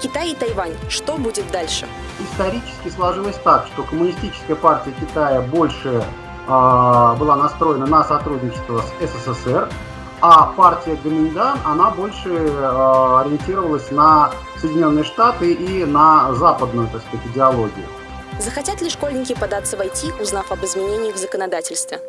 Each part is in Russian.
Китай и Тайвань. Что будет дальше? Исторически сложилось так, что коммунистическая партия Китая больше э, была настроена на сотрудничество с СССР, а партия Гоминдан, она больше э, ориентировалась на Соединенные Штаты и на западную, так сказать, идеологию. Захотят ли школьники податься в IT, узнав об изменениях в законодательстве?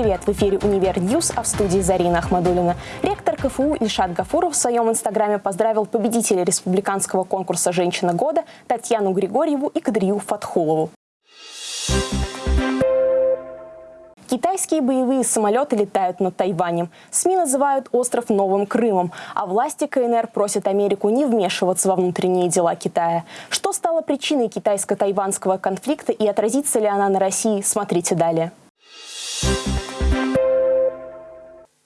Привет! В эфире «Универ News», а в студии Зарина Ахмадулина. Ректор КФУ Ильшат Гафуров в своем инстаграме поздравил победителя республиканского конкурса «Женщина года» Татьяну Григорьеву и Кадрию Фатхулову. Китайские боевые самолеты летают над Тайванем. СМИ называют остров Новым Крымом, а власти КНР просят Америку не вмешиваться во внутренние дела Китая. Что стало причиной китайско-тайванского конфликта и отразится ли она на России, смотрите далее.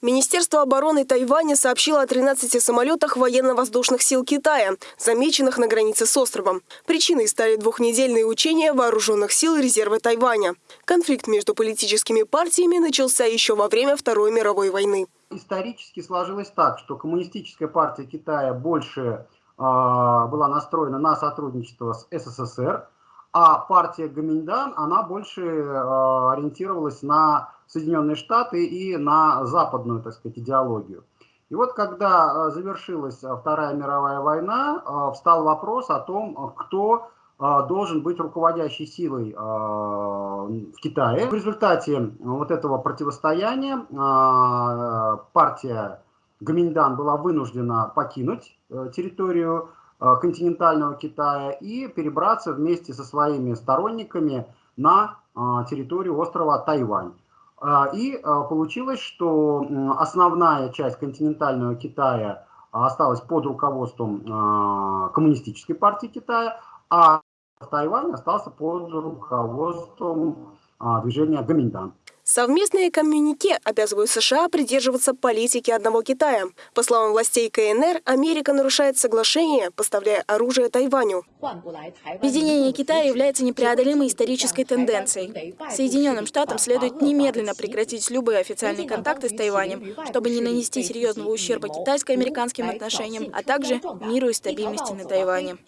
Министерство обороны Тайваня сообщило о 13 самолетах военно-воздушных сил Китая, замеченных на границе с островом. Причиной стали двухнедельные учения вооруженных сил резерва Тайваня. Конфликт между политическими партиями начался еще во время Второй мировой войны. Исторически сложилось так, что коммунистическая партия Китая больше э, была настроена на сотрудничество с СССР, а партия Гоминдан, она больше э, ориентировалась на Соединенные Штаты и на западную, так сказать, идеологию. И вот когда э, завершилась Вторая мировая война, э, встал вопрос о том, кто э, должен быть руководящей силой э, в Китае. В результате вот этого противостояния э, партия Гоминдан была вынуждена покинуть э, территорию Э, континентального Китая и перебраться вместе со своими сторонниками на э, территорию острова Тайвань. Э, и получилось, что основная часть континентального Китая осталась под руководством Коммунистической партии Китая, а Тайвань остался под руководством движения Гаминдан. Совместные коммюнике обязывают США придерживаться политики одного Китая. По словам властей КНР, Америка нарушает соглашение, поставляя оружие Тайваню. Объединение Китая является непреодолимой исторической тенденцией. Соединенным Штатам следует немедленно прекратить любые официальные контакты с Тайванем, чтобы не нанести серьезного ущерба китайско-американским отношениям, а также миру и стабильности на Тайване.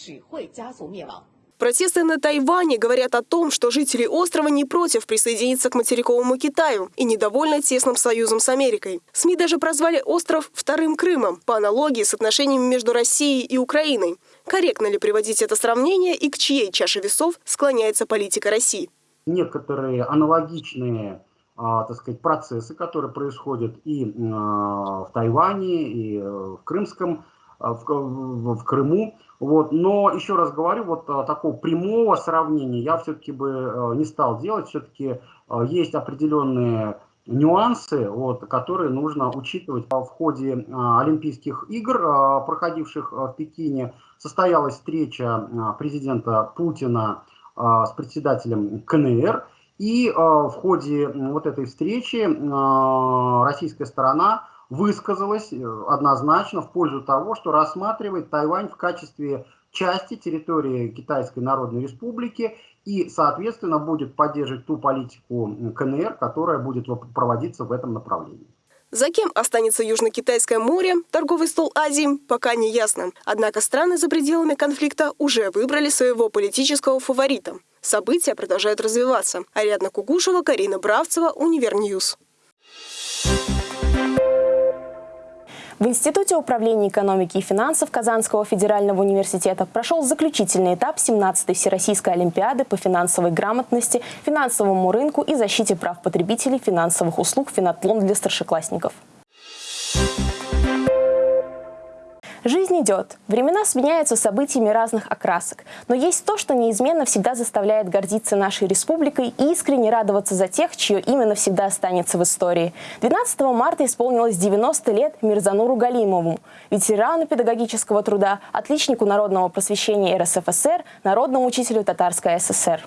Протесты на Тайване говорят о том, что жители острова не против присоединиться к материковому Китаю и недовольны тесным союзом с Америкой. СМИ даже прозвали остров «вторым Крымом» по аналогии с отношениями между Россией и Украиной. Корректно ли приводить это сравнение и к чьей чаше весов склоняется политика России? Некоторые аналогичные а, так сказать, процессы, которые происходят и а, в Тайване, и э, в Крымском в, в Крыму. Вот. Но еще раз говорю, вот э, такого прямого сравнения я все-таки бы э, не стал делать. Все-таки есть определенные нюансы, вот, которые нужно учитывать. В ходе Олимпийских игр, проходивших в Пекине, состоялась встреча президента Путина с председателем КНР. И в ходе вот этой встречи российская сторона высказалась э, однозначно в пользу того, что рассматривает Тайвань в качестве части территории Китайской Народной Республики и, соответственно, будет поддерживать ту политику КНР, которая будет проводиться в этом направлении. За кем останется Южно-Китайское море, торговый стол Азии, пока не ясно. Однако страны за пределами конфликта уже выбрали своего политического фаворита. События продолжают развиваться. Ариадна Кугушева, Карина Бравцева, Универ News. В Институте управления экономики и финансов Казанского федерального университета прошел заключительный этап 17-й Всероссийской олимпиады по финансовой грамотности, финансовому рынку и защите прав потребителей финансовых услуг «Финатлон» для старшеклассников. Жизнь идет, времена сменяются событиями разных окрасок, но есть то, что неизменно всегда заставляет гордиться нашей республикой и искренне радоваться за тех, чье имя навсегда останется в истории. 12 марта исполнилось 90 лет Мирзануру Галимову, ветерану педагогического труда, отличнику народного просвещения РСФСР, народному учителю Татарской ССР.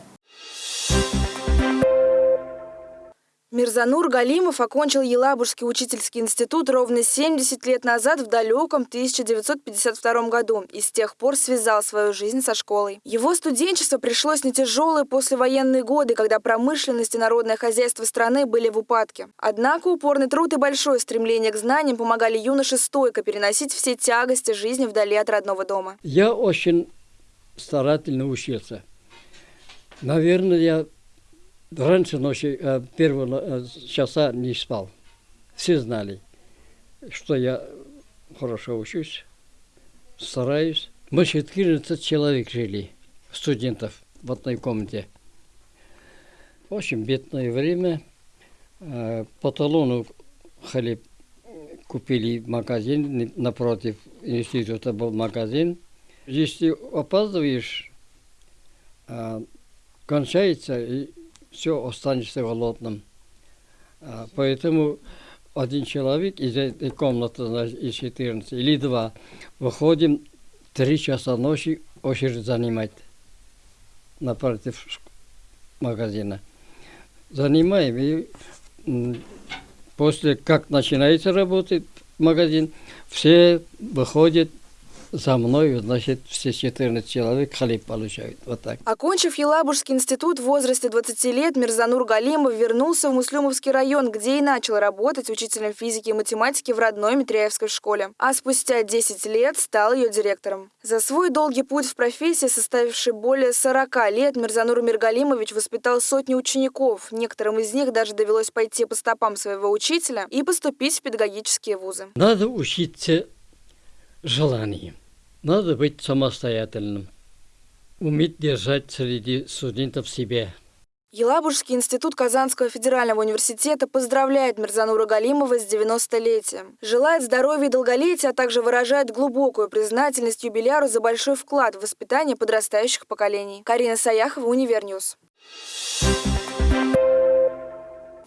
Мирзанур Галимов окончил Елабужский учительский институт ровно 70 лет назад в далеком 1952 году и с тех пор связал свою жизнь со школой. Его студенчество пришлось на тяжелые послевоенные годы, когда промышленность и народное хозяйство страны были в упадке. Однако упорный труд и большое стремление к знаниям помогали юноше стойко переносить все тягости жизни вдали от родного дома. Я очень старательно учился. Наверное, я Раньше ночи, э, первого э, часа не спал. Все знали, что я хорошо учусь, стараюсь. Мы 14 человек жили, студентов в одной комнате. Очень бедное время. Э, по талону хлеб купили магазин, напротив института был магазин. Если опаздываешь, кончается, и все, останешься голодным. А, поэтому один человек из этой комнаты, значит, из 14, или два, выходим три часа ночи очередь занимать напротив магазина. Занимаем, и после как начинается работать магазин, все выходят за мной, значит, все 14 человек хлеб получают. Вот так. Окончив Елабужский институт в возрасте 20 лет, Мирзанур Галимов вернулся в Муслюмовский район, где и начал работать учителем физики и математики в родной Митряевской школе. А спустя 10 лет стал ее директором. За свой долгий путь в профессии, составивший более 40 лет, Мирзанур Миргалимович воспитал сотни учеников. Некоторым из них даже довелось пойти по стопам своего учителя и поступить в педагогические вузы. Надо учиться желанием. Надо быть самостоятельным, уметь держать среди студентов себя. Елабужский институт Казанского федерального университета поздравляет Мирзанура Галимова с 90-летием. Желает здоровья и долголетия, а также выражает глубокую признательность юбиляру за большой вклад в воспитание подрастающих поколений. Карина Саяхова, Univer News.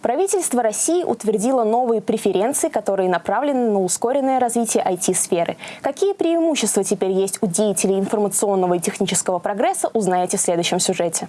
Правительство России утвердило новые преференции, которые направлены на ускоренное развитие IT-сферы. Какие преимущества теперь есть у деятелей информационного и технического прогресса, узнаете в следующем сюжете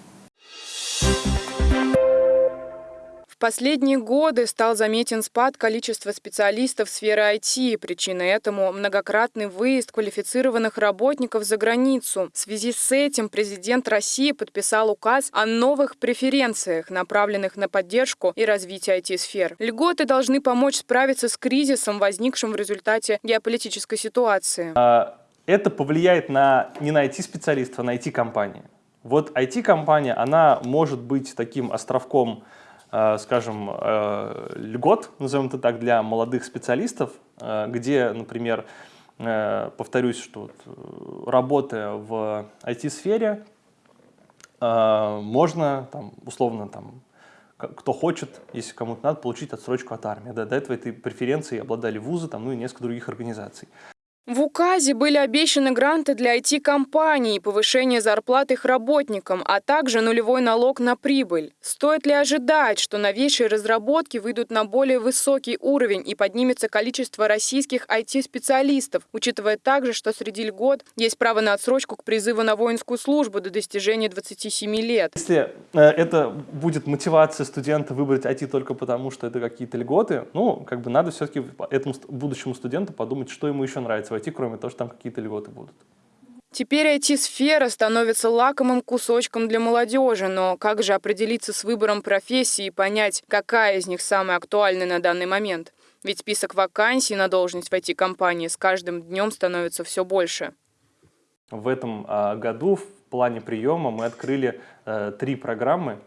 последние годы стал заметен спад количества специалистов в сфере IT. Причиной этому многократный выезд квалифицированных работников за границу. В связи с этим президент России подписал указ о новых преференциях, направленных на поддержку и развитие IT-сфер. Льготы должны помочь справиться с кризисом, возникшим в результате геополитической ситуации. А, это повлияет на, не на IT-специалистов, а на IT-компании. Вот IT-компания, она может быть таким островком скажем, э, льгот, назовем это так, для молодых специалистов, э, где, например, повторюсь, что вот, работая в IT-сфере, можно, там, условно, там, кто хочет, если кому-то надо, получить отсрочку от армии. Да, до этого этой преференции обладали вузы, там, ну и несколько других организаций. В указе были обещаны гранты для IT-компаний, повышение зарплат их работникам, а также нулевой налог на прибыль. Стоит ли ожидать, что новейшие разработки выйдут на более высокий уровень и поднимется количество российских IT-специалистов, учитывая также, что среди льгот есть право на отсрочку к призыву на воинскую службу до достижения 27 лет? Если э, это будет мотивация студента выбрать IT только потому, что это какие-то льготы, ну, как бы надо все-таки этому будущему студенту подумать, что ему еще нравится войти, кроме того, что там какие-то льготы будут. Теперь IT-сфера становится лакомым кусочком для молодежи, но как же определиться с выбором профессии и понять, какая из них самая актуальная на данный момент? Ведь список вакансий на должность в IT-компании с каждым днем становится все больше. В этом а, году в плане приема мы открыли э, три программы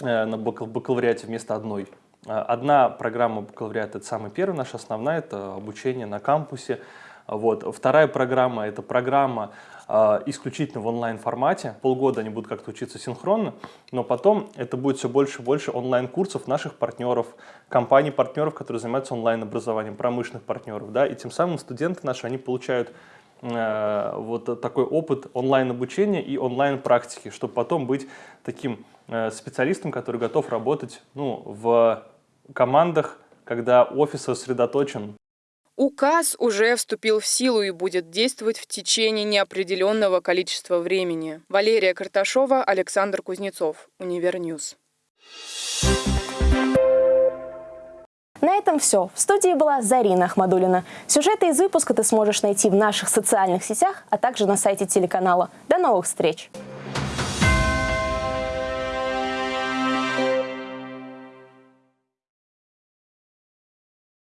э, на бакалавриате вместо одной. А, одна программа бакалавриата – это самая первая, наша основная, это обучение на кампусе, вот. Вторая программа – это программа э, исключительно в онлайн-формате. Полгода они будут как-то учиться синхронно, но потом это будет все больше и больше онлайн-курсов наших партнеров, компаний-партнеров, которые занимаются онлайн-образованием, промышленных партнеров. Да? И тем самым студенты наши, они получают э, вот такой опыт онлайн-обучения и онлайн-практики, чтобы потом быть таким э, специалистом, который готов работать ну, в командах, когда офис сосредоточен Указ уже вступил в силу и будет действовать в течение неопределенного количества времени. Валерия Карташова, Александр Кузнецов, Univer News. На этом все. В студии была Зарина Ахмадулина. Сюжеты из выпуска ты сможешь найти в наших социальных сетях, а также на сайте телеканала. До новых встреч!